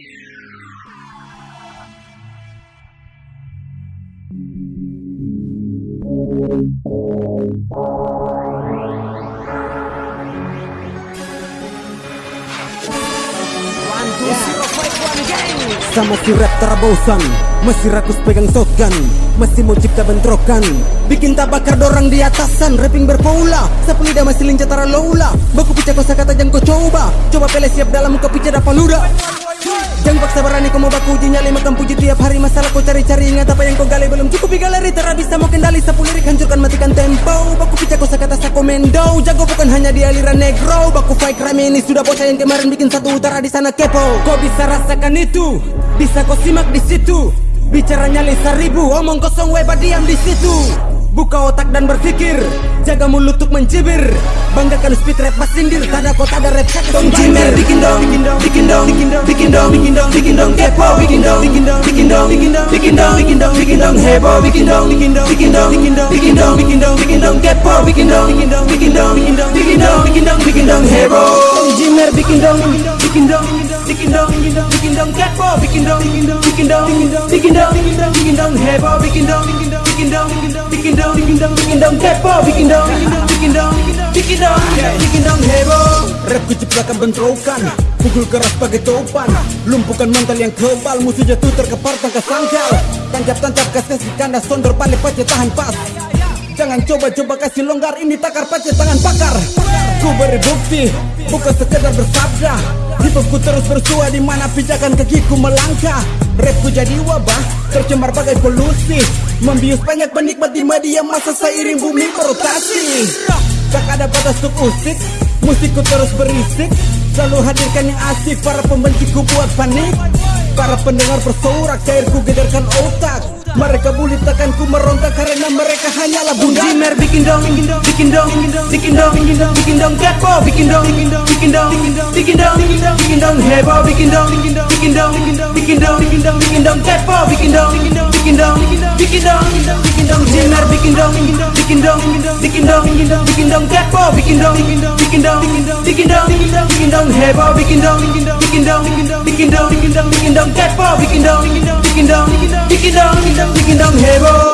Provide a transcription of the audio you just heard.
Sama si rap terabosan Masih rakus pegang shotgun Masih mau cipta bentrokan. Bikin tak bakar dorang di atasan Rapping berpola Sapu lidah masih lincah tara Baku picah kosa kata jangan kau coba. Coba pele siap dalam picah dapat luda Jangan paksa berani kau mau baku uji nyali Makan puji tiap hari. Masalah kau cari-cari Ingat apa yang kau gali. Belum cukup galeri Tera bisa mau kendali. Sapu lirik hancurkan matikan tempo Baku picah kosa kata sako mendo Jago bukan hanya di aliran negro. Baku fight rame ini sudah bocah yang kemarin bikin satu utara di sana kepo. Kau bisa rasakan itu? Bisa kau simak di situ? Bicaranya lisa ribu Omong kosong weba diam di situ. Buka otak dan berpikir Jaga mulut untuk mencibir. Banggakan speed rap pas sindir Tada kota ada rap cek dong jimer Bikin dong Bikin dong Bikin dong Bikin dong Bikin dong Bikin dong Kepo Bikin dong Bikin dong Bikin dong Bikin dong Bikin dong Bikin dong Bikin dong Heboh Bikin dong Bikin dong Bikin dong Bikin dong Bikin dong Bikin dong Bikin dong Kepo Bikin dong Bikin dong Bikin dong Bikin dong Bikin dong Bikin dong Bikin dong Heboh Jimer bikin dong Bikin dong Bikin dong Bikin dong Kepo Bikin dong Bikin dong Bikin dong Bikin dong Bikin dong Heboh Bikin dong Bikin dong Bikin dong Bikin dong Bikin dong Kepo Bikin dong Bikin dong ku ciptakan bentrokan Pukul keras pakai topan. Lumpuhkan mental yang kebal Musuh jatuh terkepar tangkas sangkal. Tancap-tancap kasih kandas Sondor balik pace tahan pas. Jangan coba-coba kasih longgar Ini takar pace tangan pakar. Ku beri bukti Bukan sekedar bersabda. Hipopku terus bersua di mana pijakan kakiku melangkah. Rapku jadi wabah Tercemar bagai polusi. Membius banyak penikmat di media masa seiring bumi berotasi ada batas untuk usik Musikku terus berisik Selalu hadirkan yang asik Para pembenciku buat panik Para pendengar bersorak Cairku gedarkan otak mereka bully tekanku meronta karena mereka hanyalah bunda Jimer bikin dong, bikin dong, bikin dong, bikin dong, bikin dong, kepo, bikin dong, bikin dong, bikin dong, bikin dong, bikin dong, heboh, bikin dong, bikin dong, bikin dong, bikin dong, bikin dong, kepo, bikin dong, bikin dong, bikin dong, bikin dong, Jimer bikin dong, bikin dong, bikin dong, bikin dong, kepo, bikin dong, bikin dong, bikin dong, bikin dong, heboh, bikin dong, bikin dong, bikin dong, bikin dong, kepo, bikin dong, bikin dong, bikin dong, bikin dong, heboh.